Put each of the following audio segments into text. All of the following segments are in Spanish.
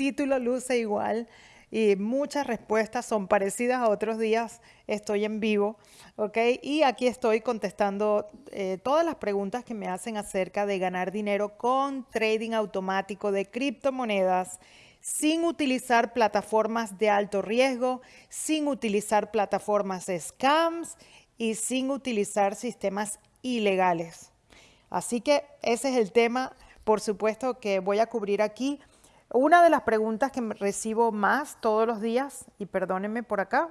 título luce igual y muchas respuestas son parecidas a otros días. Estoy en vivo, ¿ok? Y aquí estoy contestando eh, todas las preguntas que me hacen acerca de ganar dinero con trading automático de criptomonedas sin utilizar plataformas de alto riesgo, sin utilizar plataformas scams y sin utilizar sistemas ilegales. Así que ese es el tema, por supuesto, que voy a cubrir aquí. Una de las preguntas que recibo más todos los días, y perdónenme por acá,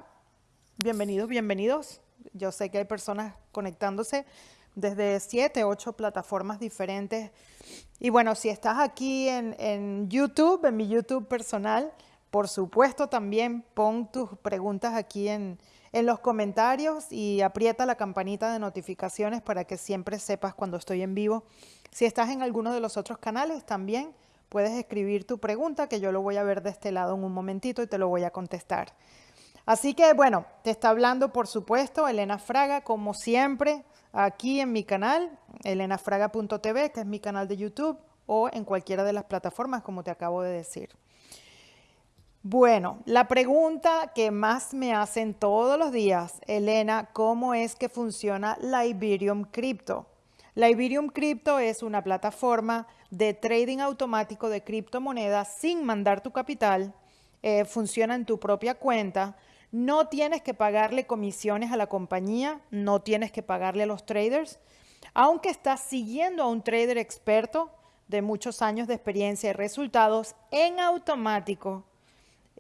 bienvenidos, bienvenidos. Yo sé que hay personas conectándose desde siete, ocho plataformas diferentes. Y bueno, si estás aquí en, en, YouTube, en mi YouTube personal, por supuesto también pon tus preguntas aquí en, en los comentarios y aprieta la campanita de notificaciones para que siempre sepas cuando estoy en vivo. Si estás en alguno de los otros canales también puedes escribir tu pregunta que yo lo voy a ver de este lado en un momentito y te lo voy a contestar. Así que bueno, te está hablando por supuesto Elena Fraga como siempre aquí en mi canal, elenafraga.tv que es mi canal de YouTube o en cualquiera de las plataformas como te acabo de decir. Bueno, la pregunta que más me hacen todos los días, Elena, ¿cómo es que funciona la Iberium Crypto? La Iberium Crypto es una plataforma de trading automático de criptomonedas sin mandar tu capital, eh, funciona en tu propia cuenta, no tienes que pagarle comisiones a la compañía, no tienes que pagarle a los traders, aunque estás siguiendo a un trader experto de muchos años de experiencia y resultados en automático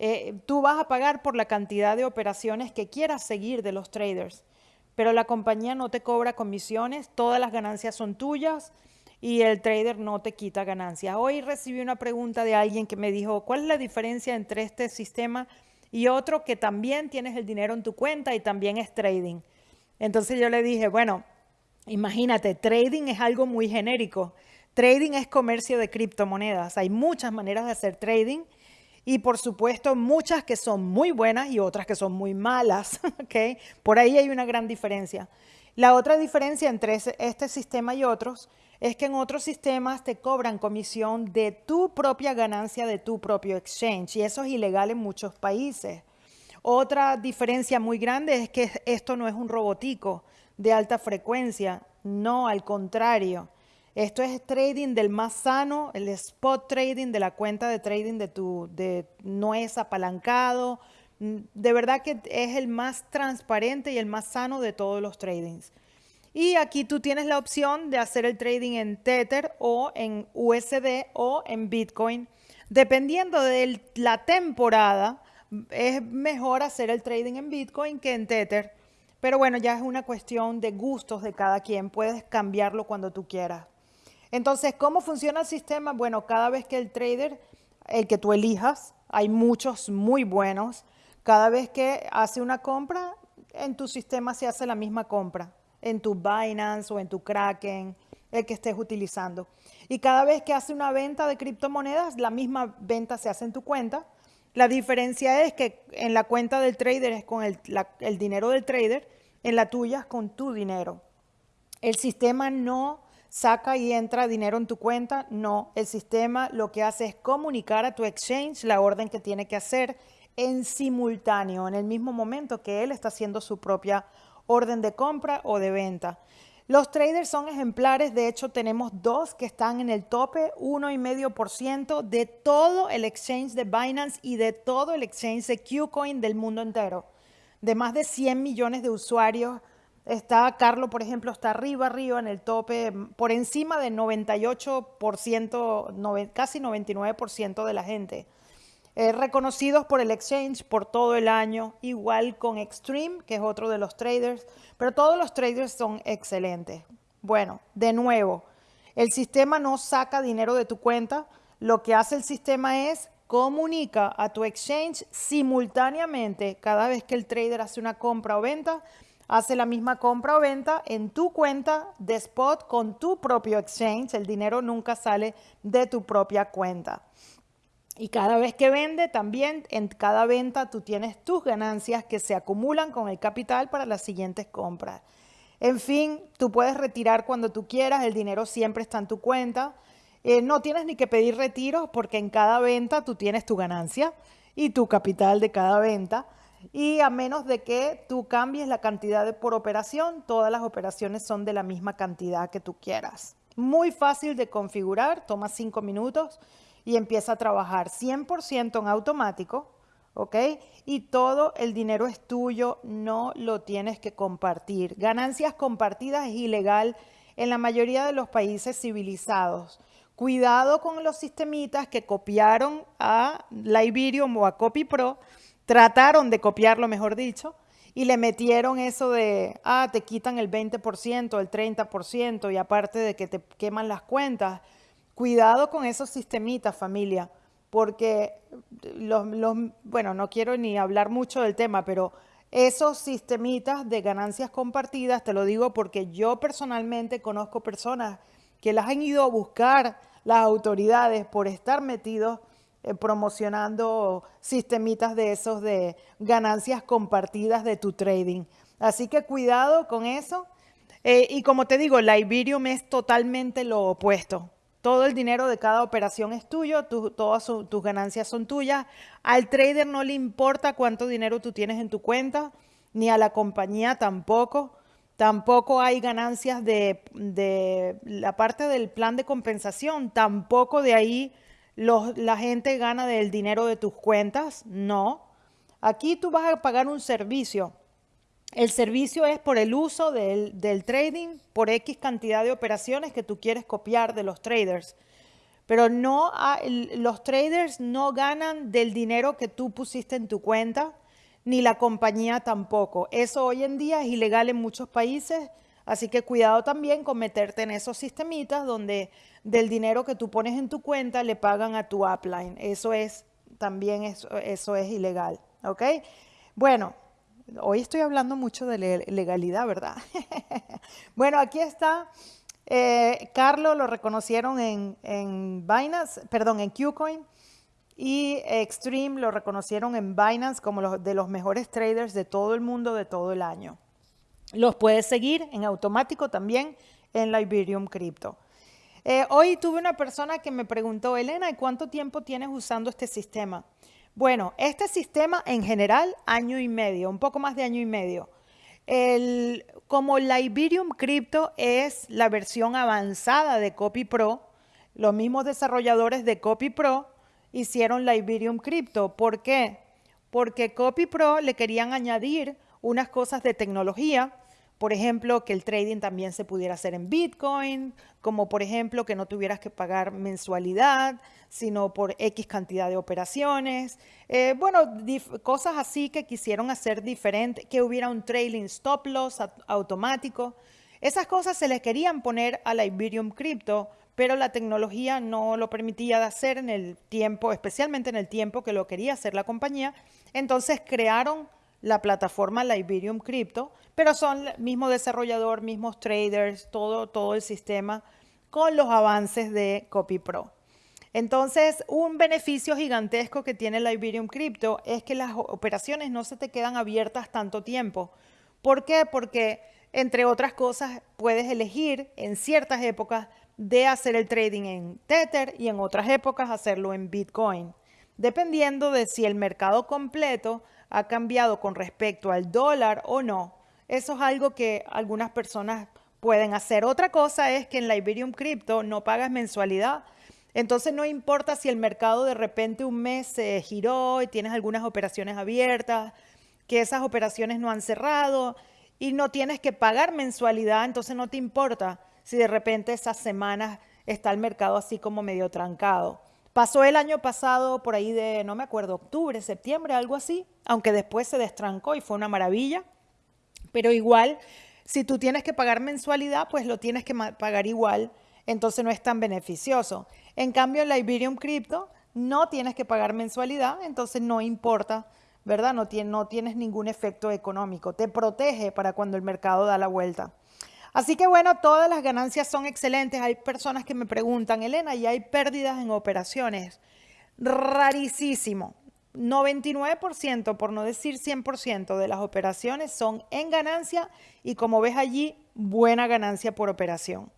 eh, tú vas a pagar por la cantidad de operaciones que quieras seguir de los traders, pero la compañía no te cobra comisiones, todas las ganancias son tuyas y el trader no te quita ganancias. Hoy recibí una pregunta de alguien que me dijo, ¿cuál es la diferencia entre este sistema y otro que también tienes el dinero en tu cuenta y también es trading? Entonces yo le dije, bueno, imagínate, trading es algo muy genérico. Trading es comercio de criptomonedas. Hay muchas maneras de hacer trading y por supuesto muchas que son muy buenas y otras que son muy malas. Por ahí hay una gran diferencia. La otra diferencia entre este sistema y otros es que en otros sistemas te cobran comisión de tu propia ganancia de tu propio exchange y eso es ilegal en muchos países. Otra diferencia muy grande es que esto no es un robotico de alta frecuencia, no, al contrario. Esto es trading del más sano, el spot trading de la cuenta de trading de tu, de, no es apalancado. Mm, de verdad que es el más transparente y el más sano de todos los tradings. Y aquí tú tienes la opción de hacer el trading en Tether o en USD o en Bitcoin. Dependiendo de la temporada, es mejor hacer el trading en Bitcoin que en Tether. Pero bueno, ya es una cuestión de gustos de cada quien. Puedes cambiarlo cuando tú quieras. Entonces, ¿cómo funciona el sistema? Bueno, cada vez que el trader, el que tú elijas, hay muchos muy buenos, cada vez que hace una compra, en tu sistema se hace la misma compra, en tu Binance o en tu Kraken, el que estés utilizando. Y cada vez que hace una venta de criptomonedas, la misma venta se hace en tu cuenta. La diferencia es que en la cuenta del trader es con el, dinero del trader, en la tuya es con tu dinero. El sistema no saca y entra dinero en tu cuenta. No, el sistema lo que hace es comunicar a tu exchange la orden que tiene que hacer en simultáneo, en el mismo momento que él está haciendo su propia orden de compra o de venta. Los traders son ejemplares, de hecho tenemos dos que están en el tope, 1,5% de todo el exchange de Binance y de todo el exchange de Qcoin del mundo entero, de más de 100 millones de usuarios Está Carlos, por ejemplo, está arriba, arriba en el tope, por encima del 98%, casi 99% de la gente. Eh, reconocidos por el exchange por todo el año, igual con Extreme, que es otro de los traders, pero todos los traders son excelentes. Bueno, de nuevo, el sistema no saca dinero de tu cuenta, lo que hace el sistema es comunica a tu exchange simultáneamente cada vez que el trader hace una compra o venta, hace la misma compra o venta en tu cuenta de spot con tu propio exchange. El dinero nunca sale de tu propia cuenta. Y cada vez que vende, también en cada venta tú tienes tus ganancias que se acumulan con el capital para las siguientes compras. En fin, tú puedes retirar cuando tú quieras, el dinero siempre está en tu cuenta. Eh, no tienes ni que pedir retiros porque en cada venta tú tienes tu ganancia y tu capital de cada venta. Y a menos de que tú cambies la cantidad de, por operación, todas las operaciones son de la misma cantidad que tú quieras. Muy fácil de configurar, toma cinco minutos y empieza a trabajar 100% en automático, ¿ok? Y todo el dinero es tuyo, no lo tienes que compartir. Ganancias compartidas es ilegal en la mayoría de los países civilizados. Cuidado con los sistemitas que copiaron a Liberium o a CopyPro, trataron de copiarlo, mejor dicho, y le metieron eso de, ah, te quitan el 20%, el 30%, y aparte de que te queman las cuentas. Cuidado con esos sistemitas, familia, porque los, bueno, no quiero ni hablar mucho del tema, pero esos sistemitas de ganancias compartidas, te lo digo porque yo personalmente conozco personas que las han ido a buscar las autoridades por estar metidos eh, promocionando sistemitas de esos de ganancias compartidas de tu trading. Así que cuidado con eso. Eh, y como te digo, la Iberium es totalmente lo opuesto. Todo el dinero de cada operación es tuyo, todas tus ganancias son tuyas. Al trader no le importa cuánto dinero tú tienes en tu cuenta, ni a la compañía tampoco. Tampoco hay ganancias de, la parte del plan de compensación. Tampoco de ahí la gente gana del dinero de tus cuentas. No. Aquí tú vas a pagar un servicio. El servicio es por el uso del, trading, por X cantidad de operaciones que tú quieres copiar de los traders. Pero no, los traders no ganan del dinero que tú pusiste en tu cuenta ni la compañía tampoco. Eso hoy en día es ilegal en muchos países, así que cuidado también con meterte en esos sistemitas donde del dinero que tú pones en tu cuenta le pagan a tu upline. Eso es también eso, eso es ilegal, ¿ok? Bueno, hoy estoy hablando mucho de legalidad, ¿verdad? bueno, aquí está. Eh, Carlos lo reconocieron en, en Binance, perdón, en Qcoin y Extreme lo reconocieron en Binance como los, de los mejores traders de todo el mundo de todo el año. Los puedes seguir en automático también en la Iberium Crypto. Eh, hoy tuve una persona que me preguntó, Elena, ¿y cuánto tiempo tienes usando este sistema? Bueno, este sistema en general, año y medio, un poco más de año y medio. Como la Iberium Crypto es la versión avanzada de CopyPro, los mismos desarrolladores de CopyPro hicieron la Iberium Crypto. ¿Por qué? Porque CopyPro le querían añadir unas cosas de tecnología, por ejemplo, que el trading también se pudiera hacer en Bitcoin, como por ejemplo que no tuvieras que pagar mensualidad, sino por X cantidad de operaciones. Eh, bueno, cosas así que quisieron hacer diferente, que hubiera un trailing stop loss automático. Esas cosas se les querían poner a la Iberium Crypto pero la tecnología no lo permitía de hacer en el tiempo, especialmente en el tiempo que lo quería hacer la compañía. Entonces crearon la plataforma Liberium Crypto, pero son el mismo desarrollador, mismos traders, todo, todo el sistema con los avances de CopyPro. Entonces, un beneficio gigantesco que tiene Liberium Crypto es que las operaciones no se te quedan abiertas tanto tiempo. ¿Por qué? Porque, entre otras cosas, puedes elegir en ciertas épocas de hacer el trading en Tether y en otras épocas hacerlo en Bitcoin, dependiendo de si el mercado completo ha cambiado con respecto al dólar o no. Eso es algo que algunas personas pueden hacer. Otra cosa es que en la Iberium Crypto no pagas mensualidad. Entonces no importa si el mercado de repente un mes se giró y tienes algunas operaciones abiertas, que esas operaciones no han cerrado y no tienes que pagar mensualidad, entonces no te importa si de repente esas semanas está el mercado así como medio trancado. Pasó el año pasado por ahí de, no me acuerdo, octubre, septiembre, algo así, aunque después se destrancó y fue una maravilla. Pero igual, si tú tienes que pagar mensualidad, pues lo tienes que pagar igual, entonces no es tan beneficioso. En cambio, en la Iberium Crypto no tienes que pagar mensualidad, entonces no importa, ¿verdad? No, no tienes ningún efecto económico. Te protege para cuando el mercado da la vuelta. Así que bueno, todas las ganancias son excelentes. Hay personas que me preguntan, Elena, ¿y hay pérdidas en operaciones? Rarísimo. 99%, por no decir 100% de las operaciones son en ganancia y como ves allí, buena ganancia por operación.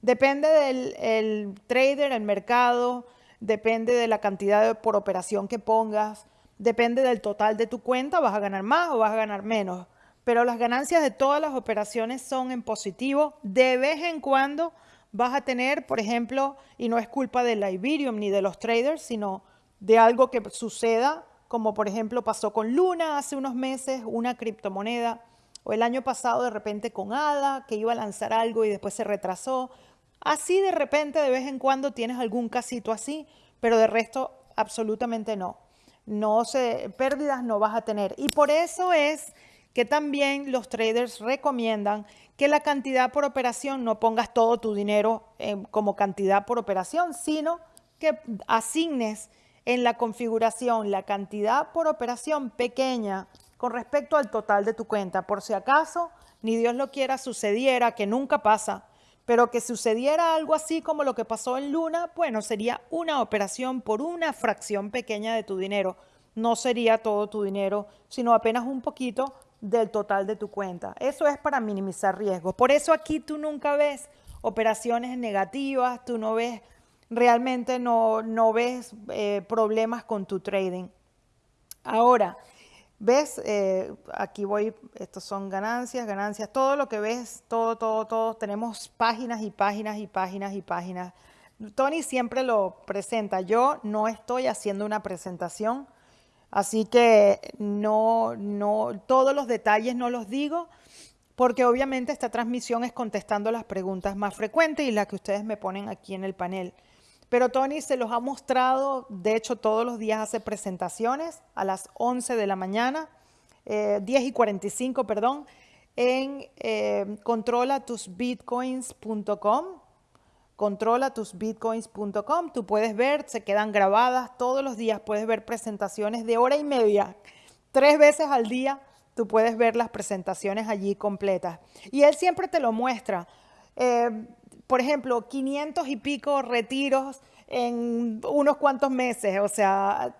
Depende del trader, el mercado, depende de la cantidad por operación que pongas, depende del total de tu cuenta, vas a ganar más o vas a ganar menos. Pero las ganancias de todas las operaciones son en positivo. De vez en cuando vas a tener, por ejemplo, y no es culpa de la Iberium ni de los traders, sino de algo que suceda, como por ejemplo pasó con Luna hace unos meses, una criptomoneda, o el año pasado de repente con ADA, que iba a lanzar algo y después se retrasó. Así de repente, de vez en cuando tienes algún casito así, pero de resto absolutamente no. No se, pérdidas no vas a tener. Y por eso es que también los traders recomiendan que la cantidad por operación no pongas todo tu dinero como cantidad por operación, sino que asignes en la configuración la cantidad por operación pequeña con respecto al total de tu cuenta. Por si acaso, ni Dios lo quiera, sucediera, que nunca pasa, pero que sucediera algo así como lo que pasó en Luna, bueno, sería una operación por una fracción pequeña de tu dinero. No sería todo tu dinero, sino apenas un poquito del total de tu cuenta. Eso es para minimizar riesgos. Por eso aquí tú nunca ves operaciones negativas, tú no ves, realmente no, no ves eh, problemas con tu trading. Ahora, ¿Ves? Eh, aquí voy, estos son ganancias, ganancias, todo lo que ves, todo, todo, todo, tenemos páginas y páginas y páginas y páginas. Tony siempre lo presenta, yo no estoy haciendo una presentación, así que no, no, todos los detalles no los digo, porque obviamente esta transmisión es contestando las preguntas más frecuentes y las que ustedes me ponen aquí en el panel. Pero Tony se los ha mostrado, de hecho todos los días hace presentaciones a las 11 de la mañana, 10 eh, y 45, perdón, en eh, controlatusbitcoins.com. Controlatusbitcoins.com. Tú puedes ver, se quedan grabadas todos los días, puedes ver presentaciones de hora y media, tres veces al día. Tú puedes ver las presentaciones allí completas. Y él siempre te lo muestra. Eh, por ejemplo, 500 y pico retiros en unos cuantos meses, o sea,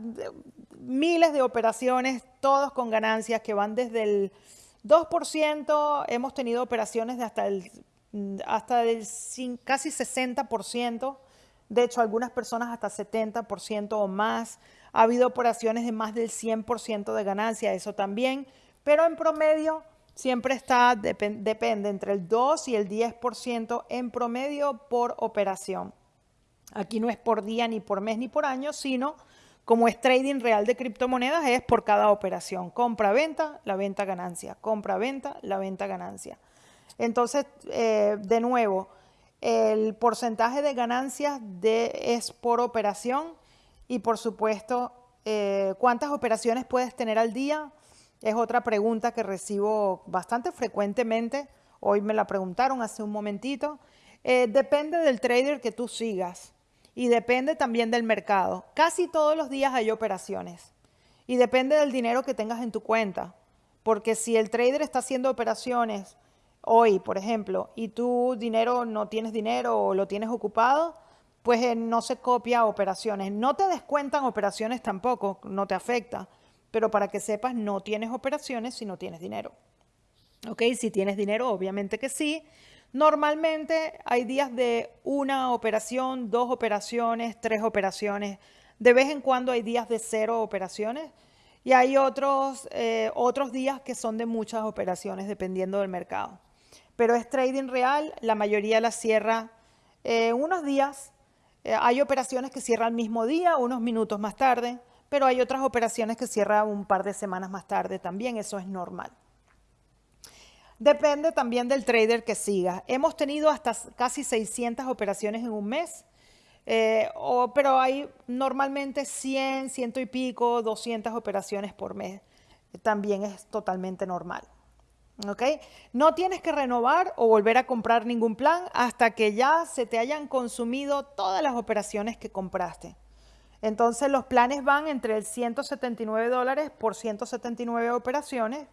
miles de operaciones, todos con ganancias que van desde el 2%, hemos tenido operaciones de hasta el, hasta casi 60%, de hecho algunas personas hasta 70% o más, ha habido operaciones de más del 100% de ganancia, eso también, pero en promedio siempre está, depende entre el 2 y el 10% en promedio por operación. Aquí no es por día, ni por mes, ni por año, sino como es trading real de criptomonedas, es por cada operación. Compra-venta, la venta ganancia. Compra-venta, la venta ganancia. Entonces, eh, de nuevo, el porcentaje de ganancias es por operación y por supuesto, eh, ¿cuántas operaciones puedes tener al día? Es otra pregunta que recibo bastante frecuentemente. Hoy me la preguntaron hace un momentito. Eh, depende del trader que tú sigas y depende también del mercado. Casi todos los días hay operaciones y depende del dinero que tengas en tu cuenta. Porque si el trader está haciendo operaciones hoy, por ejemplo, y tu dinero no tienes dinero o lo tienes ocupado, pues eh, no se copia operaciones. No te descuentan operaciones tampoco, no te afecta pero para que sepas, no tienes operaciones si no tienes dinero. ¿Ok? Si tienes dinero, obviamente que sí. Normalmente hay días de una operación, dos operaciones, tres operaciones. De vez en cuando hay días de cero operaciones y hay otros, eh, otros días que son de muchas operaciones dependiendo del mercado. Pero es trading real, la mayoría la cierra eh, unos días. Eh, hay operaciones que cierran el mismo día, unos minutos más tarde pero hay otras operaciones que cierran un par de semanas más tarde también, eso es normal. Depende también del trader que siga. Hemos tenido hasta casi 600 operaciones en un mes, eh, pero hay normalmente 100, ciento y pico, 200 operaciones por mes. También es totalmente normal. ¿Ok? No tienes que renovar o volver a comprar ningún plan hasta que ya se te hayan consumido todas las operaciones que compraste. Entonces los planes van entre el 179 dólares por 179 operaciones,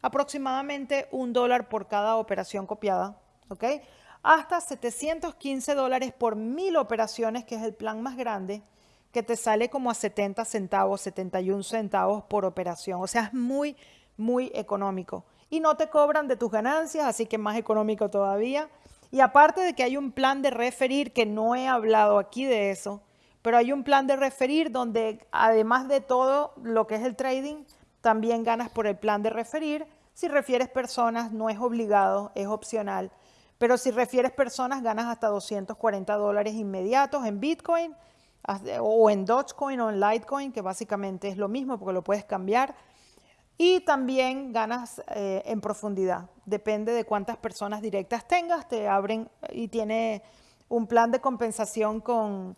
aproximadamente un dólar por cada operación copiada, ¿ok? Hasta 715 dólares por mil operaciones, que es el plan más grande, que te sale como a 70 centavos, 71 centavos por operación. O sea, es muy, muy económico. Y no te cobran de tus ganancias, así que más económico todavía. Y aparte de que hay un plan de referir, que no he hablado aquí de eso, pero hay un plan de referir donde además de todo lo que es el trading, también ganas por el plan de referir. Si refieres personas, no es obligado, es opcional. Pero si refieres personas, ganas hasta 240 dólares inmediatos en Bitcoin o en Dogecoin o en Litecoin, que básicamente es lo mismo porque lo puedes cambiar. Y también ganas eh, en profundidad. Depende de cuántas personas directas tengas, te abren y tiene un plan de compensación con,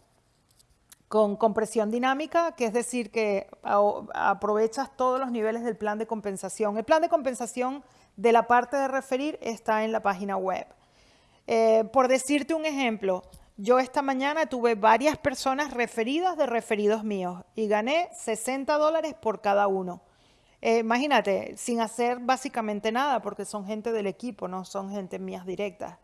con compresión dinámica, que es decir, que aprovechas todos los niveles del plan de compensación. El plan de compensación de la parte de referir está en la página web. Eh, por decirte un ejemplo, yo esta mañana tuve varias personas referidas de referidos míos y gané 60 dólares por cada uno. Eh, imagínate, sin hacer básicamente nada, porque son gente del equipo, no son gente mías directas.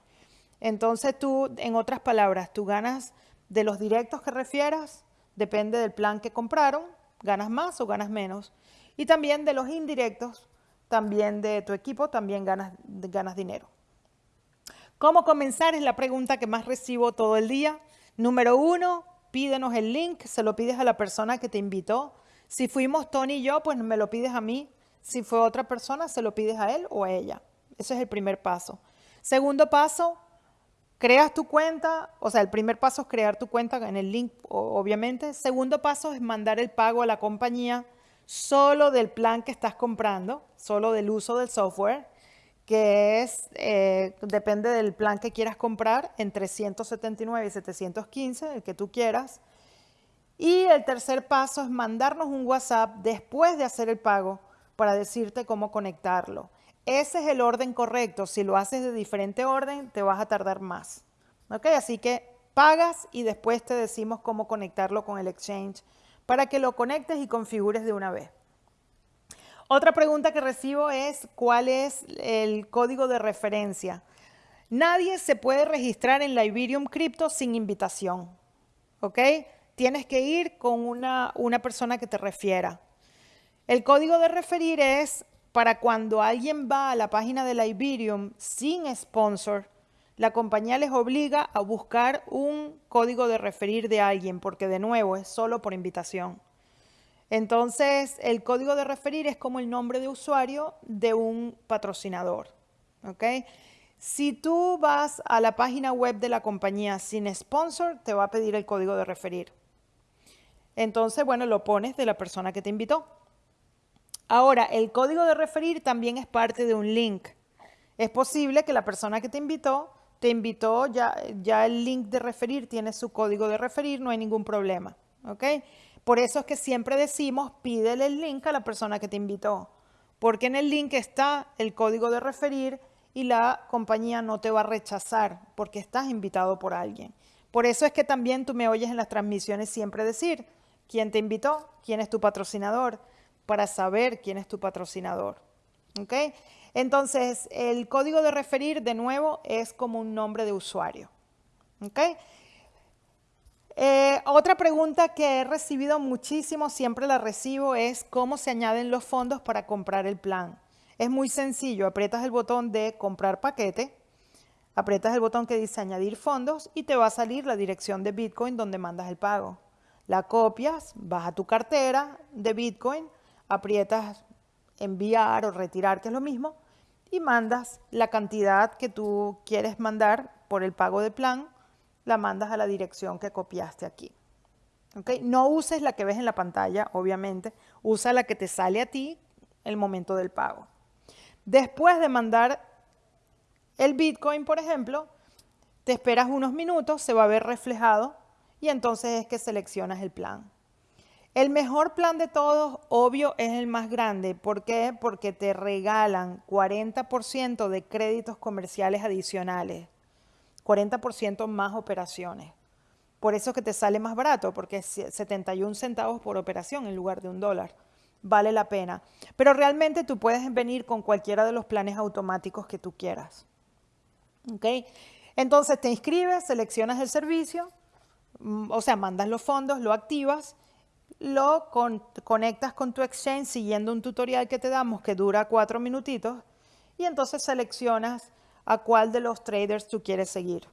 Entonces tú, en otras palabras, tú ganas de los directos que refieras, depende del plan que compraron, ganas más o ganas menos. Y también de los indirectos, también de tu equipo, también ganas, ganas dinero. ¿Cómo comenzar? Es la pregunta que más recibo todo el día. Número uno, pídenos el link, se lo pides a la persona que te invitó. Si fuimos Tony y yo, pues me lo pides a mí. Si fue otra persona, se lo pides a él o a ella. Ese es el primer paso. Segundo paso, creas tu cuenta, o sea, el primer paso es crear tu cuenta en el link, obviamente. Segundo paso es mandar el pago a la compañía solo del plan que estás comprando, solo del uso del software que es, eh, depende del plan que quieras comprar, entre 179 y 715, el que tú quieras. Y el tercer paso es mandarnos un WhatsApp después de hacer el pago para decirte cómo conectarlo. Ese es el orden correcto. Si lo haces de diferente orden, te vas a tardar más. ¿Ok? Así que pagas y después te decimos cómo conectarlo con el exchange para que lo conectes y configures de una vez. Otra pregunta que recibo es, ¿cuál es el código de referencia? Nadie se puede registrar en la Iberium Crypto sin invitación, ¿ok? Tienes que ir con una, una persona que te refiera. El código de referir es para cuando alguien va a la página de la Iberium sin sponsor, la compañía les obliga a buscar un código de referir de alguien, porque de nuevo es solo por invitación. Entonces, el código de referir es como el nombre de usuario de un patrocinador. Si tú vas a la página web de la compañía sin sponsor, te va a pedir el código de referir. Entonces, bueno, lo pones de la persona que te invitó. Ahora, el código de referir también es parte de un link. Es posible que la persona que te invitó, te invitó, ya, el link de referir tiene su código de referir, no hay ningún problema. ¿ok?, por eso es que siempre decimos, pídele el link a la persona que te invitó, porque en el link está el código de referir y la compañía no te va a rechazar porque estás invitado por alguien. Por eso es que también tú me oyes en las transmisiones siempre decir quién te invitó, quién es tu patrocinador, para saber quién es tu patrocinador. ¿Ok? Entonces, el código de referir, de nuevo, es como un nombre de usuario. ¿Ok? Eh, otra pregunta que he recibido muchísimo, siempre la recibo, es cómo se añaden los fondos para comprar el plan. Es muy sencillo, aprietas el botón de comprar paquete, aprietas el botón que dice añadir fondos y te va a salir la dirección de Bitcoin donde mandas el pago. La copias, vas a tu cartera de Bitcoin, aprietas enviar o retirar, que es lo mismo, y mandas la cantidad que tú quieres mandar por el pago de plan la mandas a la dirección que copiaste aquí. ¿Okay? No uses la que ves en la pantalla, obviamente. Usa la que te sale a ti el momento del pago. Después de mandar el Bitcoin, por ejemplo, te esperas unos minutos, se va a ver reflejado y entonces es que seleccionas el plan. El mejor plan de todos, obvio, es el más grande. ¿Por qué? Porque te regalan 40% de créditos comerciales adicionales. 40% más operaciones. Por eso que te sale más barato, porque es 71 centavos por operación en lugar de un dólar. Vale la pena. Pero realmente tú puedes venir con cualquiera de los planes automáticos que tú quieras. ¿Ok? Entonces te inscribes, seleccionas el servicio, o sea, mandas los fondos, lo activas, lo conectas con tu exchange siguiendo un tutorial que te damos que dura cuatro minutitos y entonces seleccionas a cuál de los traders tú quieres seguir.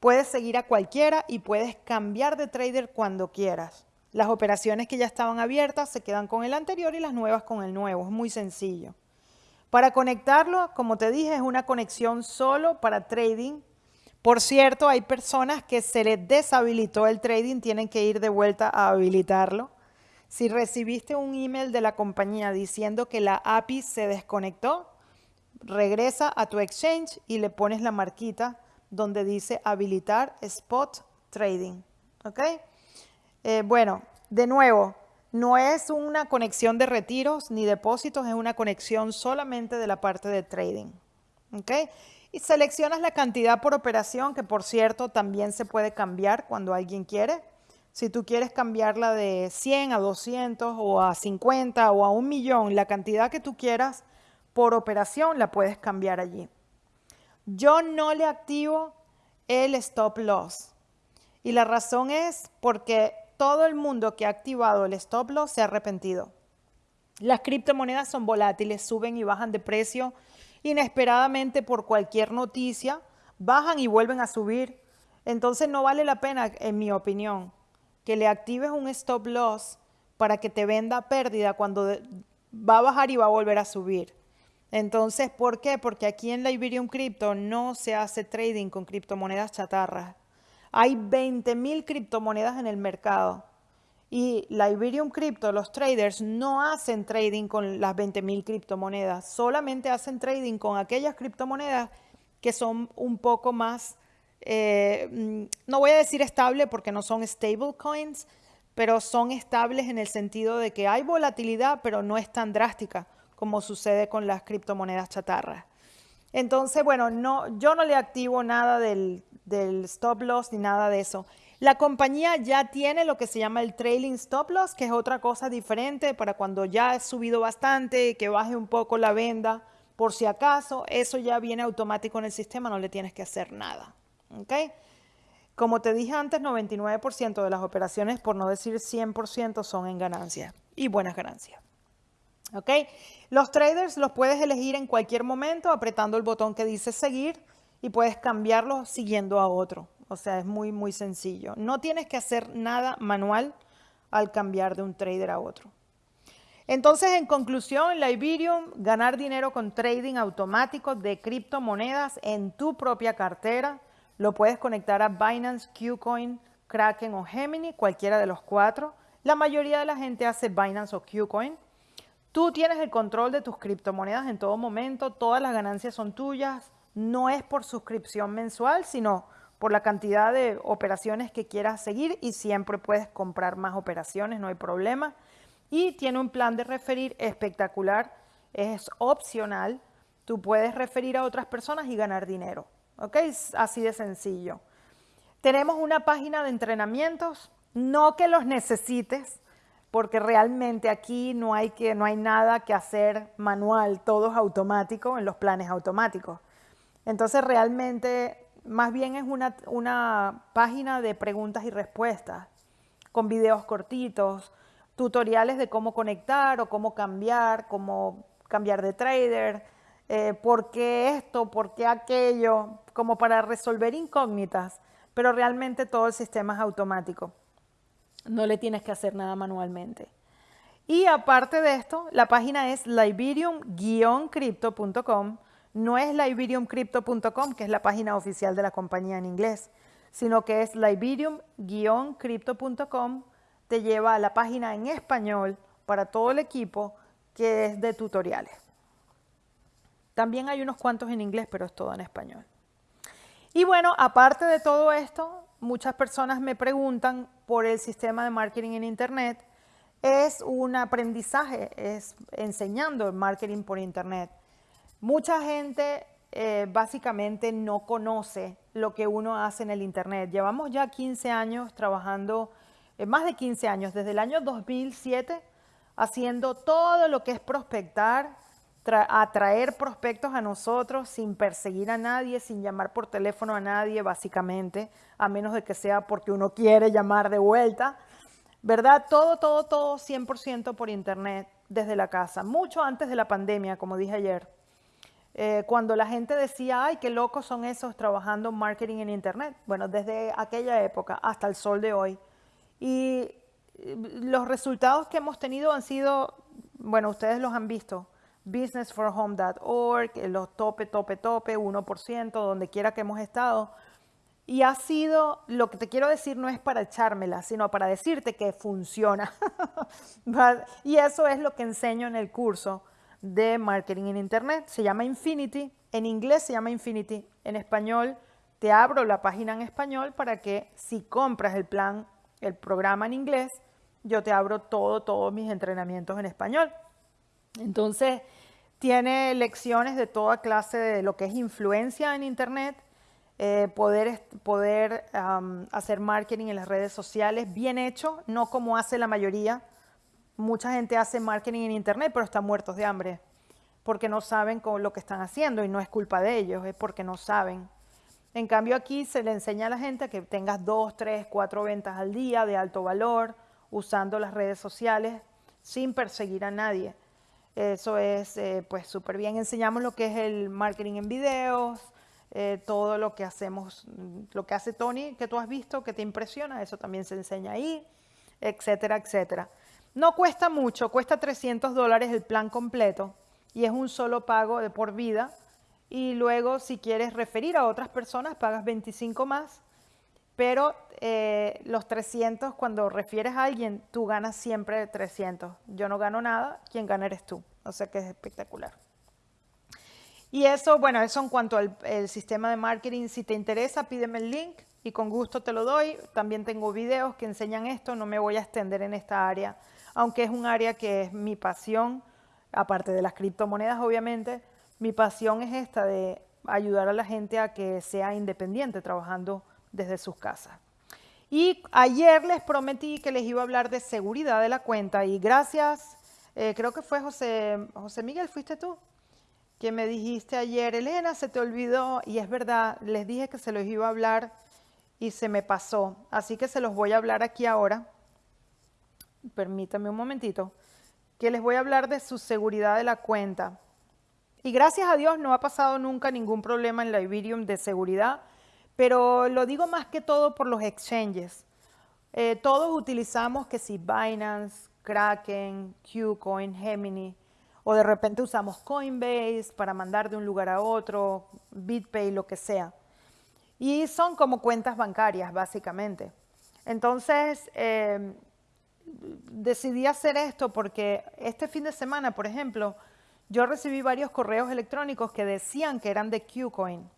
Puedes seguir a cualquiera y puedes cambiar de trader cuando quieras. Las operaciones que ya estaban abiertas se quedan con el anterior y las nuevas con el nuevo. Es muy sencillo. Para conectarlo, como te dije, es una conexión solo para trading. Por cierto, hay personas que se les deshabilitó el trading, tienen que ir de vuelta a habilitarlo. Si recibiste un email de la compañía diciendo que la API se desconectó, regresa a tu exchange y le pones la marquita donde dice habilitar spot trading. ¿Ok? Eh, bueno, de nuevo, no es una conexión de retiros ni depósitos, es una conexión solamente de la parte de trading. ¿Ok? Y seleccionas la cantidad por operación, que por cierto también se puede cambiar cuando alguien quiere. Si tú quieres cambiarla de 100 a 200 o a 50 o a un millón, la cantidad que tú quieras por operación la puedes cambiar allí. Yo no le activo el stop loss. Y la razón es porque todo el mundo que ha activado el stop loss se ha arrepentido. Las criptomonedas son volátiles, suben y bajan de precio inesperadamente por cualquier noticia, bajan y vuelven a subir. Entonces no vale la pena, en mi opinión, que le actives un stop loss para que te venda pérdida cuando va a bajar y va a volver a subir. Entonces, ¿por qué? Porque aquí en la Iberium Crypto no se hace trading con criptomonedas chatarras. Hay 20.000 criptomonedas en el mercado. Y la Iberium Crypto, los traders no hacen trading con las 20.000 criptomonedas, solamente hacen trading con aquellas criptomonedas que son un poco más, eh, mm, no voy a decir estable porque no son stable coins, pero son estables en el sentido de que hay volatilidad, pero no es tan drástica como sucede con las criptomonedas chatarras. Entonces, bueno, no, yo no le activo nada del, del stop loss ni nada de eso. La compañía ya tiene lo que se llama el trailing stop loss, que es otra cosa diferente para cuando ya ha subido bastante, que baje un poco la venda, por si acaso, eso ya viene automático en el sistema, no le tienes que hacer nada. ¿okay? Como te dije antes, 99% de las operaciones, por no decir 100%, son en ganancias y buenas ganancias. Los traders los puedes elegir en cualquier momento apretando el botón que dice seguir y puedes cambiarlo siguiendo a otro. O sea, es muy, muy sencillo. No tienes que hacer nada manual al cambiar de un trader a otro. Entonces, en conclusión, la Iberium, ganar dinero con trading automático de criptomonedas en tu propia cartera. Lo puedes conectar a Binance, Qcoin, Kraken o Gemini, cualquiera de los cuatro. La mayoría de la gente hace Binance o Qcoin. Tú tienes el control de tus criptomonedas en todo momento, todas las ganancias son tuyas, no es por suscripción mensual, sino por la cantidad de operaciones que quieras seguir y siempre puedes comprar más operaciones, no hay problema. Y tiene un plan de referir espectacular, es opcional, tú puedes referir a otras personas y ganar dinero, ¿ok? así de sencillo. Tenemos una página de entrenamientos, no que los necesites, porque realmente aquí no hay, que, no hay nada que hacer manual, todo es automático en los planes automáticos. Entonces realmente más bien es una, una página de preguntas y respuestas con videos cortitos, tutoriales de cómo conectar o cómo cambiar, cómo cambiar de trader, eh, por qué esto, por qué aquello, como para resolver incógnitas, pero realmente todo el sistema es automático. No le tienes que hacer nada manualmente. Y aparte de esto, la página es liberium-crypto.com no es liberiumcrypto.com, que es la página oficial de la compañía en inglés, sino que es liberium-crypto.com, te lleva a la página en español para todo el equipo que es de tutoriales. También hay unos cuantos en inglés, pero es todo en español. Y bueno, aparte de todo esto, muchas personas me preguntan por el sistema de marketing en Internet. Es un aprendizaje, es enseñando el marketing por Internet. Mucha gente eh, básicamente no conoce lo que uno hace en el Internet. Llevamos ya 15 años trabajando, eh, más de 15 años, desde el año 2007, haciendo todo lo que es prospectar, atraer prospectos a nosotros sin perseguir a nadie, sin llamar por teléfono a nadie, básicamente, a menos de que sea porque uno quiere llamar de vuelta. ¿Verdad? Todo, todo, todo 100% por Internet desde la casa, mucho antes de la pandemia, como dije ayer. Eh, cuando la gente decía, ay, qué locos son esos trabajando marketing en Internet. Bueno, desde aquella época hasta el sol de hoy. Y eh, los resultados que hemos tenido han sido, bueno, ustedes los han visto, businessforhome.org, los tope, tope, tope, 1%, donde quiera que hemos estado. Y ha sido, lo que te quiero decir no es para echármela, sino para decirte que funciona. y eso es lo que enseño en el curso de marketing en Internet. Se llama Infinity, en inglés se llama Infinity, en español te abro la página en español para que si compras el plan, el programa en inglés, yo te abro todo, todos mis entrenamientos en español. Entonces, tiene lecciones de toda clase de lo que es influencia en Internet, eh, poder, poder hacer marketing en las redes sociales bien hecho, no como hace la mayoría. Mucha gente hace marketing en Internet, pero están muertos de hambre porque no saben con lo que están haciendo y no es culpa de ellos, es porque no saben. En cambio aquí se le enseña a la gente que tengas dos, tres, cuatro ventas al día de alto valor usando las redes sociales sin perseguir a nadie. Eso es eh, pues súper bien. Enseñamos lo que es el marketing en videos, eh, todo lo que hacemos, lo que hace Tony, que tú has visto, que te impresiona, eso también se enseña ahí, etcétera, etcétera. No cuesta mucho, cuesta 300 dólares el plan completo y es un solo pago de por vida. Y luego si quieres referir a otras personas, pagas 25 más. Pero eh, los 300, cuando refieres a alguien, tú ganas siempre 300. Yo no gano nada, quien gana eres tú. O sea que es espectacular. Y eso, bueno, eso en cuanto al sistema de marketing. Si te interesa, pídeme el link y con gusto te lo doy. También tengo videos que enseñan esto. No me voy a extender en esta área, aunque es un área que es mi pasión, aparte de las criptomonedas, obviamente. Mi pasión es esta de ayudar a la gente a que sea independiente trabajando desde sus casas. Y ayer les prometí que les iba a hablar de seguridad de la cuenta y gracias, eh, creo que fue José, José Miguel, ¿fuiste tú? que me dijiste ayer, Elena, se te olvidó, y es verdad, les dije que se los iba a hablar y se me pasó, así que se los voy a hablar aquí ahora. Permítame un momentito, que les voy a hablar de su seguridad de la cuenta. Y gracias a Dios no ha pasado nunca ningún problema en la Iberium de seguridad, pero lo digo más que todo por los exchanges. Eh, todos utilizamos que si Binance, Kraken, Qcoin, Gemini, o de repente usamos Coinbase para mandar de un lugar a otro, BitPay, lo que sea. Y son como cuentas bancarias, básicamente. Entonces, eh, decidí hacer esto porque este fin de semana, por ejemplo, yo recibí varios correos electrónicos que decían que eran de Qcoin.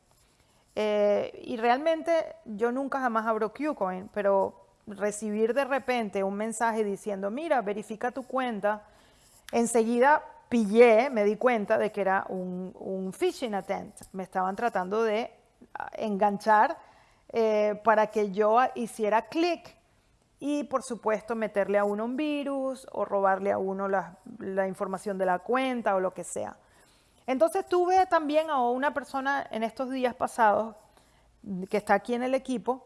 Eh, y realmente yo nunca jamás abro Qcoin, pero recibir de repente un mensaje diciendo, mira, verifica tu cuenta, enseguida pillé, me di cuenta de que era un, phishing attempt. Me estaban tratando de ah, enganchar eh, para que yo hiciera clic y por supuesto meterle a uno un virus o robarle a uno la, información de la cuenta o lo que sea. Entonces tuve también a una persona en estos días pasados que está aquí en el equipo,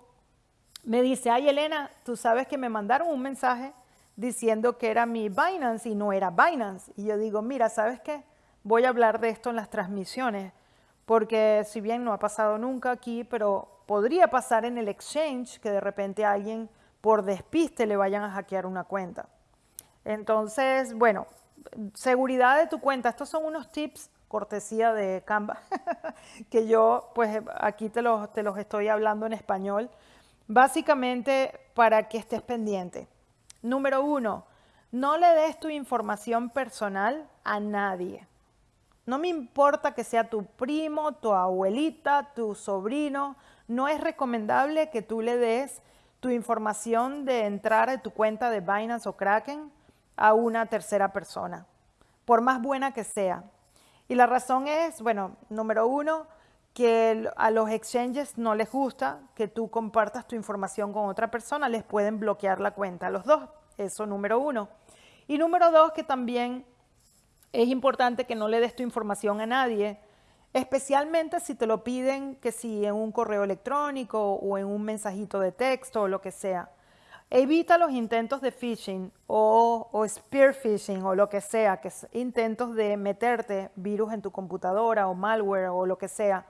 me dice, ay Elena, tú sabes que me mandaron un mensaje diciendo que era mi Binance y no era Binance. Y yo digo, mira, ¿sabes qué? Voy a hablar de esto en las transmisiones, porque si bien no ha pasado nunca aquí, pero podría pasar en el exchange que de repente alguien por despiste le vayan a hackear una cuenta. Entonces, bueno, seguridad de tu cuenta. Estos son unos tips cortesía de Canva, que yo pues aquí te los, te los estoy hablando en español, básicamente para que estés pendiente. Número uno, no le des tu información personal a nadie. No me importa que sea tu primo, tu abuelita, tu sobrino. No es recomendable que tú le des tu información de entrar a tu cuenta de Binance o Kraken a una tercera persona, por más buena que sea. Y la razón es, bueno, número uno, que a los exchanges no les gusta que tú compartas tu información con otra persona, les pueden bloquear la cuenta a los dos. Eso número uno. Y número dos, que también es importante que no le des tu información a nadie, especialmente si te lo piden que si en un correo electrónico o en un mensajito de texto o lo que sea. Evita los intentos de phishing o, spear phishing o lo que sea, que es intentos de meterte virus en tu computadora o malware o lo que sea.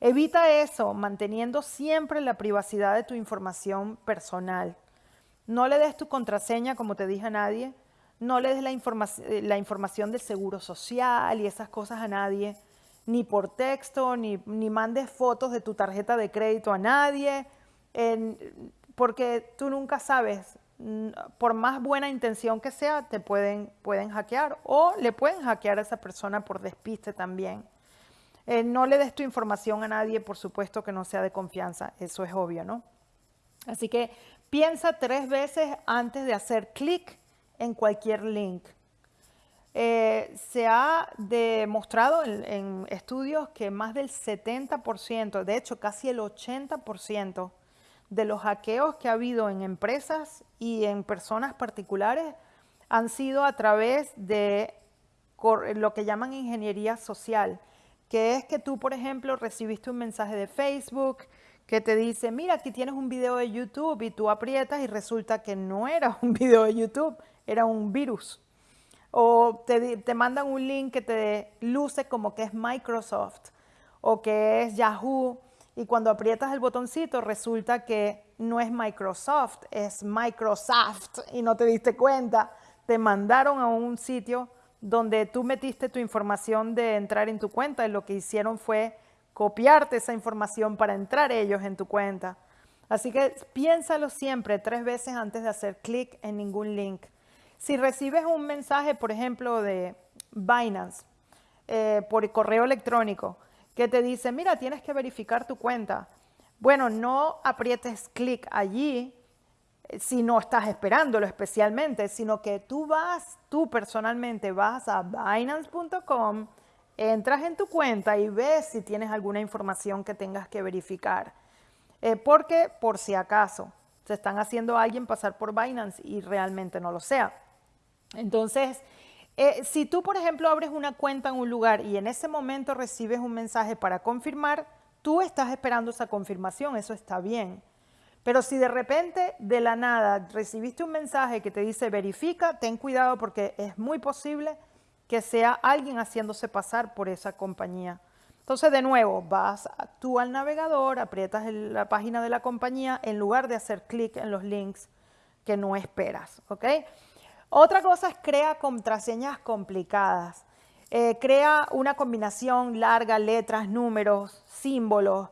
Evita eso manteniendo siempre la privacidad de tu información personal. No le des tu contraseña, como te dije a nadie. No le des la, la información del seguro social y esas cosas a nadie. Ni por texto, ni, ni mandes fotos de tu tarjeta de crédito a nadie. Porque tú nunca sabes, mm, por más buena intención que sea, te pueden, pueden hackear o le pueden hackear a esa persona por despiste también. Eh, no le des tu información a nadie, por supuesto que no sea de confianza, eso es obvio, ¿no? Así que piensa tres veces antes de hacer clic en cualquier link. Eh, se ha demostrado en, en, estudios que más del 70%, de hecho casi el 80% de los hackeos que ha habido en empresas y en personas particulares han sido a través de lo que llaman ingeniería social, que es que tú, por ejemplo, recibiste un mensaje de Facebook que te dice, mira, aquí tienes un video de YouTube y tú aprietas y resulta que no era un video de YouTube, era un virus. O te, te mandan un link que te luce como que es Microsoft o que es Yahoo y cuando aprietas el botoncito resulta que no es Microsoft, es Microsoft y no te diste cuenta. Te mandaron a un sitio donde tú metiste tu información de entrar en tu cuenta y lo que hicieron fue copiarte esa información para entrar ellos en tu cuenta. Así que piénsalo siempre tres veces antes de hacer clic en ningún link. Si recibes un mensaje, por ejemplo, de Binance eh, por correo electrónico, que te dice, mira, tienes que verificar tu cuenta. Bueno, no aprietes clic allí eh, si no estás esperándolo especialmente, sino que tú vas, tú personalmente vas a Binance.com, entras en tu cuenta y ves si tienes alguna información que tengas que verificar. Eh, porque por si acaso se están haciendo a alguien pasar por Binance y realmente no lo sea. Entonces, eh, si tú, por ejemplo, abres una cuenta en un lugar y en ese momento recibes un mensaje para confirmar, tú estás esperando esa confirmación, eso está bien. Pero si de repente, de la nada, recibiste un mensaje que te dice verifica, ten cuidado porque es muy posible que sea alguien haciéndose pasar por esa compañía. Entonces, de nuevo, vas tú al navegador, aprietas la página de la compañía en lugar de hacer clic en los links que no esperas, ¿ok? Otra cosa es crea contraseñas complicadas. Eh, crea una combinación larga, letras, números, símbolos,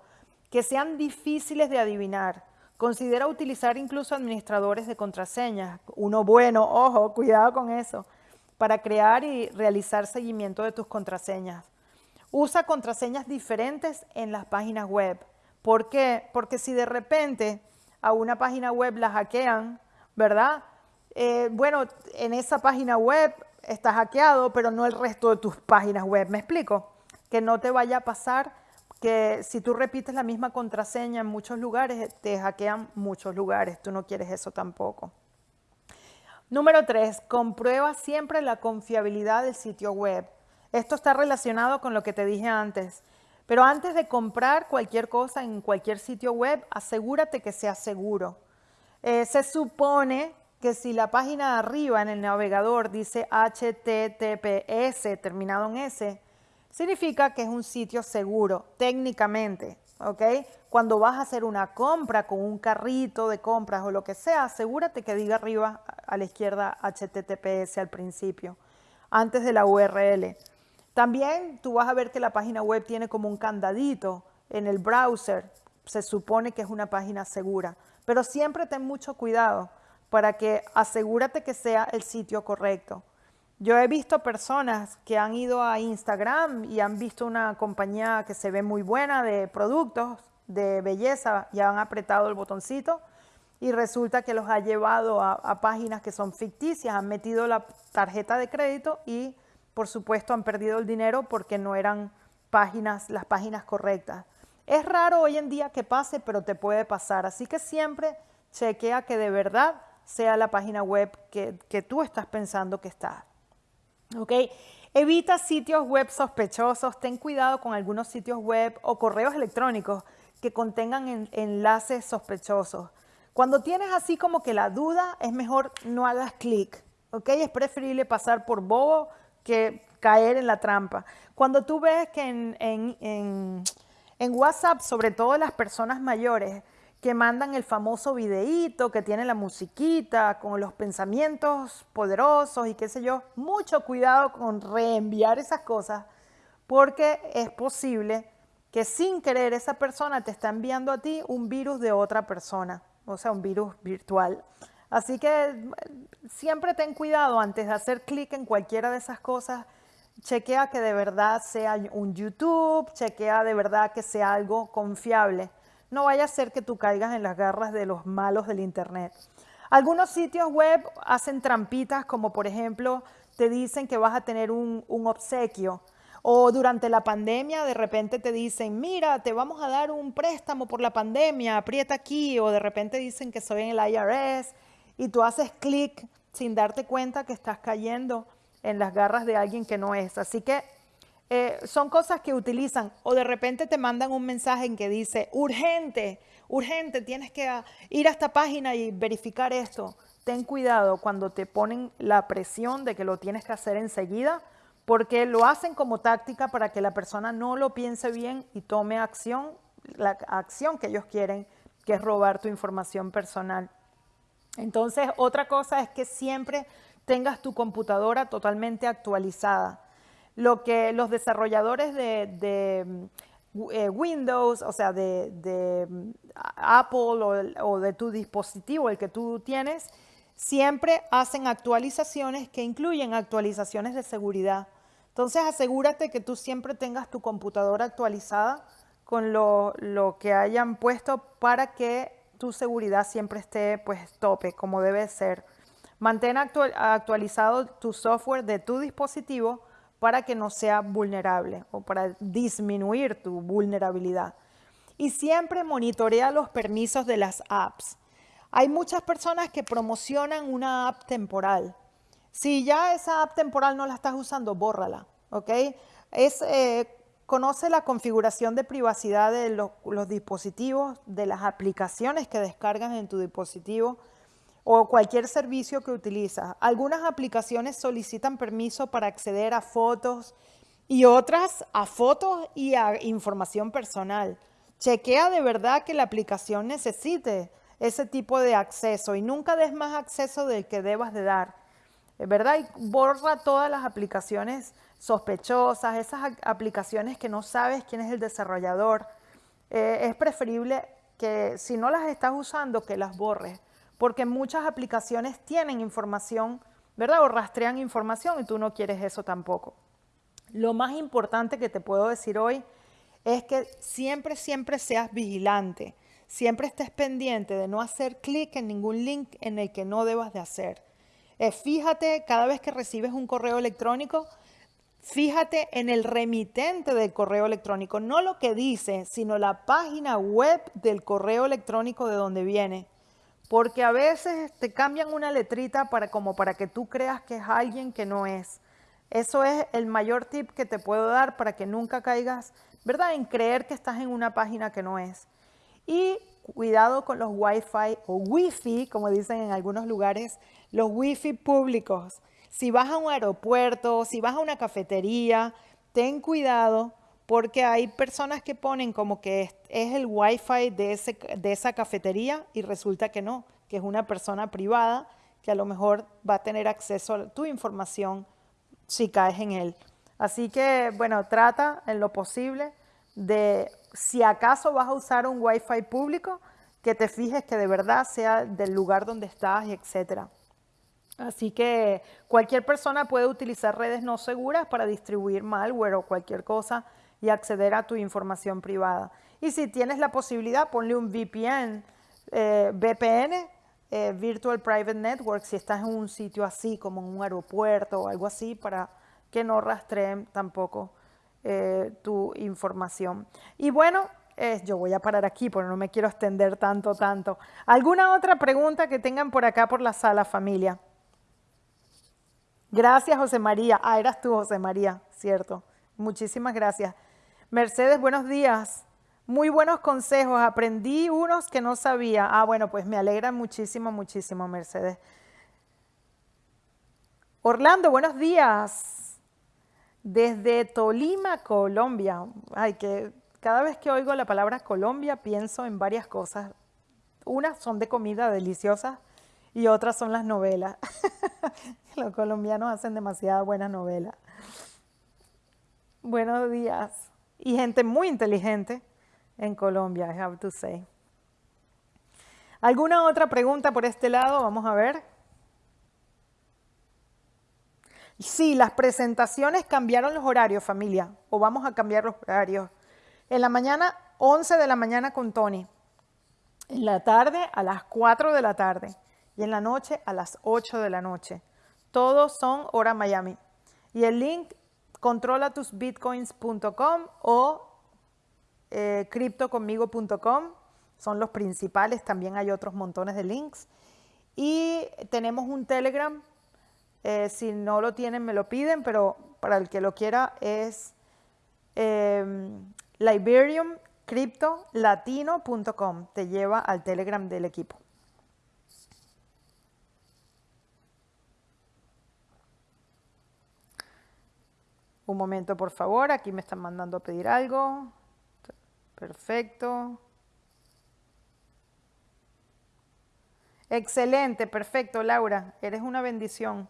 que sean difíciles de adivinar. Considera utilizar incluso administradores de contraseñas. Uno bueno, ojo, cuidado con eso, para crear y realizar seguimiento de tus contraseñas. Usa contraseñas diferentes en las páginas web. ¿Por qué? Porque si de repente a una página web la hackean, ¿verdad? Eh, bueno, en esa página web está hackeado, pero no el resto de tus páginas web. ¿Me explico? Que no te vaya a pasar que si tú repites la misma contraseña en muchos lugares, te hackean muchos lugares. Tú no quieres eso tampoco. Número tres, comprueba siempre la confiabilidad del sitio web. Esto está relacionado con lo que te dije antes. Pero antes de comprar cualquier cosa en cualquier sitio web, asegúrate que sea seguro. Eh, se supone que si la página de arriba en el navegador dice HTTPS terminado en S, significa que es un sitio seguro técnicamente, ¿ok? Cuando vas a hacer una compra con un carrito de compras o lo que sea, asegúrate que diga arriba a la izquierda HTTPS al principio, antes de la URL. También tú vas a ver que la página web tiene como un candadito en el browser, se supone que es una página segura, pero siempre ten mucho cuidado para que asegúrate que sea el sitio correcto. Yo he visto personas que han ido a Instagram y han visto una compañía que se ve muy buena de productos de belleza y han apretado el botoncito y resulta que los ha llevado a, páginas que son ficticias, han metido la tarjeta de crédito y por supuesto han perdido el dinero porque no eran páginas, las páginas correctas. Es raro hoy en día que pase, pero te puede pasar. Así que siempre chequea que de verdad sea la página web que, tú estás pensando que está. ¿Ok? Evita sitios web sospechosos, ten cuidado con algunos sitios web o correos electrónicos que contengan enlaces sospechosos. Cuando tienes así como que la duda, es mejor no hagas clic, ¿ok? Es preferible pasar por bobo que caer en la trampa. Cuando tú ves que en, WhatsApp, sobre todo las personas mayores, que mandan el famoso videíto, que tiene la musiquita, con los pensamientos poderosos y qué sé yo, mucho cuidado con reenviar esas cosas, porque es posible que sin querer esa persona te está enviando a ti un virus de otra persona, o sea, un virus virtual. Así que siempre ten cuidado antes de hacer clic en cualquiera de esas cosas. Chequea que de verdad sea un YouTube, chequea de verdad que sea algo confiable. No vaya a ser que tú caigas en las garras de los malos del Internet. Algunos sitios web hacen trampitas como por ejemplo te dicen que vas a tener un, un obsequio o durante la pandemia de repente te dicen, mira, te vamos a dar un préstamo por la pandemia, aprieta aquí. O de repente dicen que soy en el IRS y tú haces clic sin darte cuenta que estás cayendo en las garras de alguien que no es. Así que eh, son cosas que utilizan o de repente te mandan un mensaje en que dice, urgente, urgente, tienes que ir a esta página y verificar esto. Ten cuidado cuando te ponen la presión de que lo tienes que hacer enseguida porque lo hacen como táctica para que la persona no lo piense bien y tome acción, la acción que ellos quieren, que es robar tu información personal. Entonces, otra cosa es que siempre tengas tu computadora totalmente actualizada. Lo que los desarrolladores de, eh, Windows, o sea, de, Apple o, o de tu dispositivo, el que tú tienes, siempre hacen actualizaciones que incluyen actualizaciones de seguridad. Entonces asegúrate que tú siempre tengas tu computadora actualizada con lo, que hayan puesto para que tu seguridad siempre esté pues tope, como debe ser. Mantén actualizado tu software de tu dispositivo para que no sea vulnerable o para disminuir tu vulnerabilidad. Y siempre monitorea los permisos de las apps. Hay muchas personas que promocionan una app temporal. Si ya esa app temporal no la estás usando, bórrala, ¿ok? Eh, conoce la configuración de privacidad de los dispositivos, de las aplicaciones que descargas en tu dispositivo o cualquier servicio que utilizas. Algunas aplicaciones solicitan permiso para acceder a fotos y otras a fotos y a información personal. Chequea de verdad que la aplicación necesite ese tipo de acceso y nunca des más acceso del que debas de dar. ¿verdad? Y borra todas las aplicaciones sospechosas, esas aplicaciones que no sabes quién es el desarrollador. Eh, es preferible que si no las estás usando, que las borres, porque muchas aplicaciones tienen información, ¿verdad? O rastrean información y tú no quieres eso tampoco. Lo más importante que te puedo decir hoy es que siempre, siempre seas vigilante, siempre estés pendiente de no hacer clic en ningún link en el que no debas de hacer. Eh, fíjate cada vez que recibes un correo electrónico, fíjate en el remitente del correo electrónico, no lo que dice, sino la página web del correo electrónico de donde viene. Porque a veces te cambian una letrita para, como para que tú creas que es alguien que no es. Eso es el mayor tip que te puedo dar para que nunca caigas, ¿verdad? En creer que estás en una página que no es. Y cuidado con los Wi-Fi o Wi-Fi, como dicen en algunos lugares, los Wi-Fi públicos. Si vas a un aeropuerto, si vas a una cafetería, ten cuidado porque hay personas que ponen como que es, el Wi-Fi de, ese, de esa cafetería y resulta que no, que es una persona privada que a lo mejor va a tener acceso a tu información si caes en él. Así que, bueno, trata en lo posible de si acaso vas a usar un Wi-Fi público, que te fijes que de verdad sea del lugar donde estás, etcétera. Así que cualquier persona puede utilizar redes no seguras para distribuir malware o cualquier cosa y acceder a tu información privada. Y si tienes la posibilidad, ponle un VPN, eh, VPN, eh, Virtual Private Network, si estás en un sitio así como en un aeropuerto o algo así, para que no rastreen tampoco eh, tu información. Y bueno, yo voy a parar aquí porque no me quiero extender tanto, tanto. ¿Alguna otra pregunta que tengan por acá por la sala, familia? Gracias, José María. Ah, eras tú, José María, cierto. Muchísimas gracias. Mercedes, buenos días. Muy buenos consejos, aprendí unos que no sabía. Ah, bueno, pues me alegra muchísimo, muchísimo, Mercedes. Orlando, buenos días. Desde Tolima, Colombia. Ay, que cada vez que oigo la palabra Colombia pienso en varias cosas. Unas son de comida deliciosa y otras son las novelas. Los colombianos hacen demasiada buena novela. Buenos días. Y gente muy inteligente en Colombia, I have to say. ¿Alguna otra pregunta por este lado? Vamos a ver. Sí, las presentaciones cambiaron los horarios, familia, o vamos a cambiar los horarios. En la mañana, 11 de la mañana con Tony. En la tarde, a las 4 de la tarde. Y en la noche, a las 8 de la noche. Todos son hora Miami. Y el link controlatusbitcoins.com o eh, criptoconmigo.com son los principales. También hay otros montones de links. Y tenemos un Telegram. Eh, si no lo tienen, me lo piden, pero para el que lo quiera es eh, liberiumcryptolatino.com. Te lleva al Telegram del equipo. Un momento, por favor. Aquí me están mandando a pedir algo. Perfecto. Excelente, perfecto, Laura. Eres una bendición.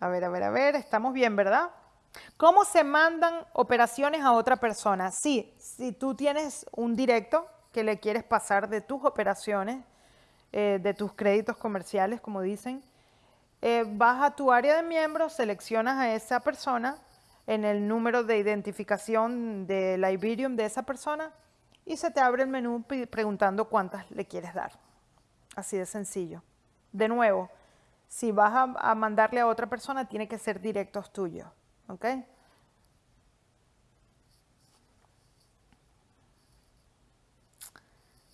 A ver, a ver, a ver. Estamos bien, ¿verdad? ¿Cómo se mandan operaciones a otra persona? Sí, si tú tienes un directo que le quieres pasar de tus operaciones, eh, de tus créditos comerciales, como dicen, eh, vas a tu área de miembros, seleccionas a esa persona en el número de identificación de la Iberium de esa persona y se te abre el menú preguntando cuántas le quieres dar. Así de sencillo. De nuevo, si vas a, mandarle a otra persona, tiene que ser directos tuyos. ¿Ok?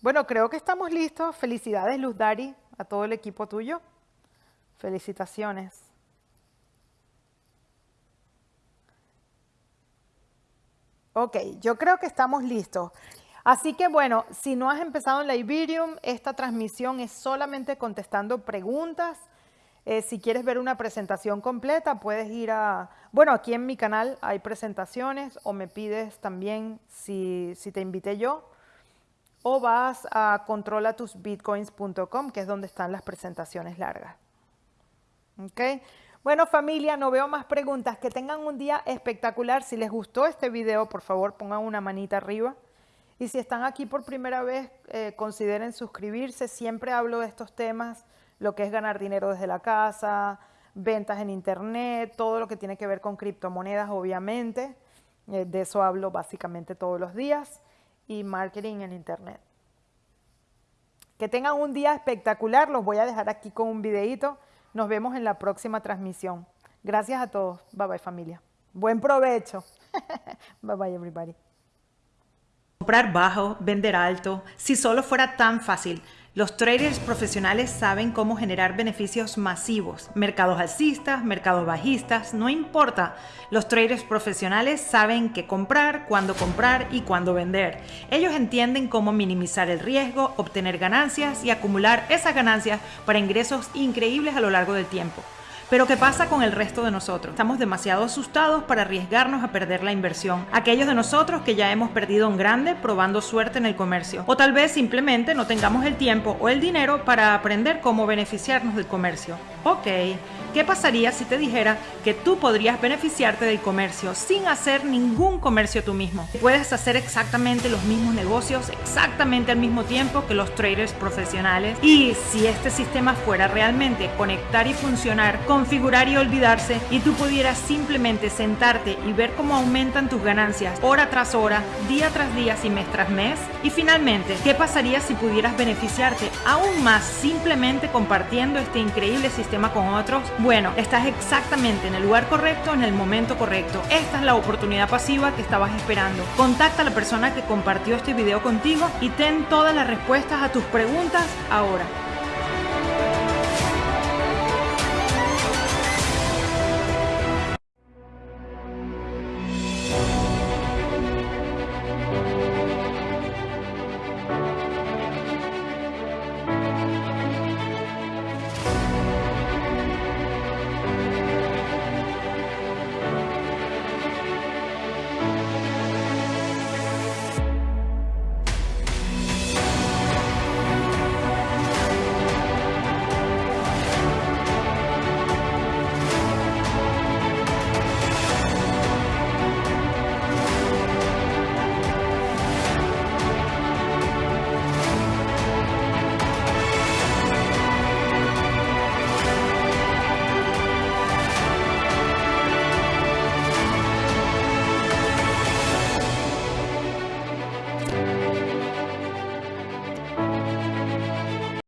Bueno, creo que estamos listos. Felicidades, Luz Dari, a todo el equipo tuyo. Felicitaciones. Ok, yo creo que estamos listos. Así que bueno, si no has empezado en la Iberium, esta transmisión es solamente contestando preguntas. Eh, si quieres ver una presentación completa, puedes ir a... Bueno, aquí en mi canal hay presentaciones o me pides también si, si te invité yo. O vas a controlatusbitcoins.com, que es donde están las presentaciones largas. ¿Ok? Bueno familia, no veo más preguntas. Que tengan un día espectacular. Si les gustó este video, por favor pongan una manita arriba. Y si están aquí por primera vez, eh, consideren suscribirse. Siempre hablo de estos temas, lo que es ganar dinero desde la casa, ventas en internet, todo lo que tiene que ver con criptomonedas, obviamente. Eh, de eso hablo básicamente todos los días. Y marketing en internet. Que tengan un día espectacular. Los voy a dejar aquí con un videito. Nos vemos en la próxima transmisión. Gracias a todos. Bye bye familia. Buen provecho. bye bye everybody. Comprar bajo, vender alto, si solo fuera tan fácil. Los traders profesionales saben cómo generar beneficios masivos. Mercados alcistas, mercados bajistas, no importa. Los traders profesionales saben qué comprar, cuándo comprar y cuándo vender. Ellos entienden cómo minimizar el riesgo, obtener ganancias y acumular esas ganancias para ingresos increíbles a lo largo del tiempo. Pero ¿qué pasa con el resto de nosotros? Estamos demasiado asustados para arriesgarnos a perder la inversión. Aquellos de nosotros que ya hemos perdido un grande probando suerte en el comercio. O tal vez simplemente no tengamos el tiempo o el dinero para aprender cómo beneficiarnos del comercio. Ok, ¿qué pasaría si te dijera que tú podrías beneficiarte del comercio sin hacer ningún comercio tú mismo? Puedes hacer exactamente los mismos negocios exactamente al mismo tiempo que los traders profesionales. Y si este sistema fuera realmente conectar y funcionar con configurar y olvidarse y tú pudieras simplemente sentarte y ver cómo aumentan tus ganancias hora tras hora, día tras día y mes tras mes. Y finalmente, ¿qué pasaría si pudieras beneficiarte aún más simplemente compartiendo este increíble con otros? Bueno, estás exactamente en el lugar correcto en el momento correcto. Esta es la oportunidad pasiva que estabas esperando. Contacta a la persona que compartió este video contigo y ten todas las respuestas a tus preguntas ahora.